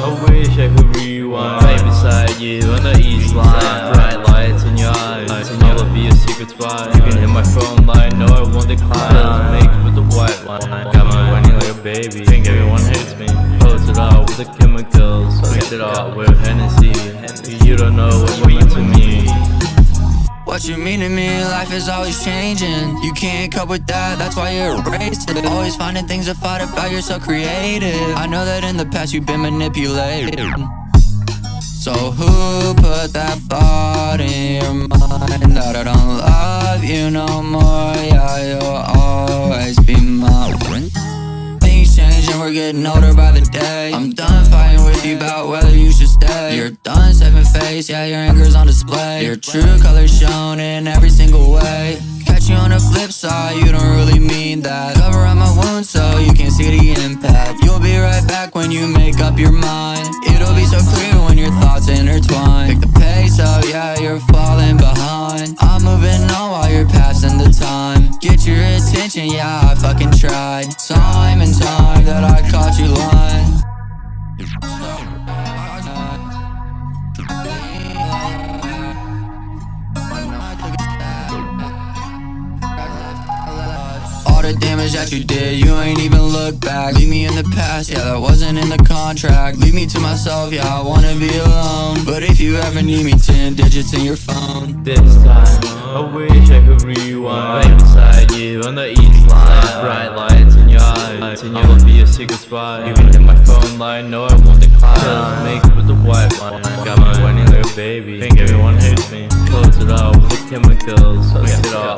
I wish I could rewind Right beside you on the east line Bright lights in your eyes And you'll be a secret spot You can hit my phone line, no I won't decline mixed with the white wine Got me whining like a baby Think everyone hates me Post it all with the chemicals Mix it all with Hennessy. You don't know what you mean to me What you mean to me, life is always changing. You can't cope with that, that's why you're erased Always finding things to fight about, you're so creative. I know that in the past you've been manipulated. So who put that thought in your mind That I don't love you no more? Yeah, you'll always be mine Things change and we're getting older by the day. I'm done fighting with you about whether You're done seven face, yeah your anger's on display. Your true colors shown in every single way. Catch you on the flip side, you don't really mean that. Cover up my wounds so you can see the impact. You'll be right back when you make up your mind. It'll be so clear when your thoughts intertwine. Pick the pace up, yeah you're falling behind. I'm moving on while you're passing the time. Get your attention, yeah I fucking tried. Time and time that I caught you lying the damage that you did, you ain't even look back. Leave me in the past, yeah, that wasn't in the contract. Leave me to myself, yeah, I wanna be alone. But if you ever need me, 10 digits in your phone. This time, I wish I could rewind Right beside you on the east line. Bright lights in your eyes And you'll be a secret spot You can hit my phone line, no I won't decline. Pills mixed with the white wine Got whining like a baby. Think everyone hates me. Close it all with the chemicals Mix it all